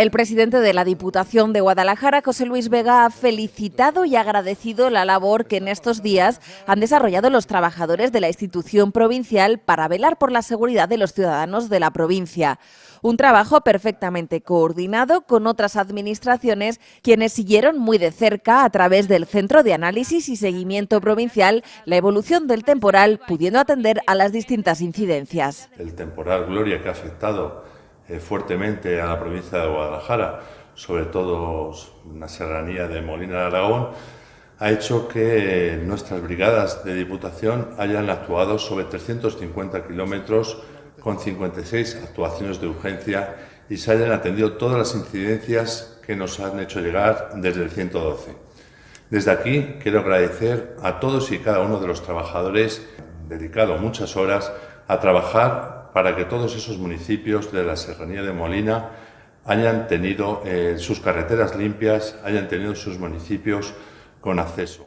El presidente de la Diputación de Guadalajara, José Luis Vega, ha felicitado y agradecido la labor que en estos días han desarrollado los trabajadores de la institución provincial para velar por la seguridad de los ciudadanos de la provincia. Un trabajo perfectamente coordinado con otras administraciones, quienes siguieron muy de cerca a través del Centro de Análisis y Seguimiento Provincial la evolución del temporal, pudiendo atender a las distintas incidencias. El temporal Gloria que ha afectado fuertemente a la provincia de Guadalajara, sobre todo en la serranía de Molina de Aragón, ha hecho que nuestras brigadas de Diputación hayan actuado sobre 350 kilómetros con 56 actuaciones de urgencia y se hayan atendido todas las incidencias que nos han hecho llegar desde el 112. Desde aquí quiero agradecer a todos y cada uno de los trabajadores dedicado muchas horas a trabajar para que todos esos municipios de la Serranía de Molina hayan tenido eh, sus carreteras limpias, hayan tenido sus municipios con acceso.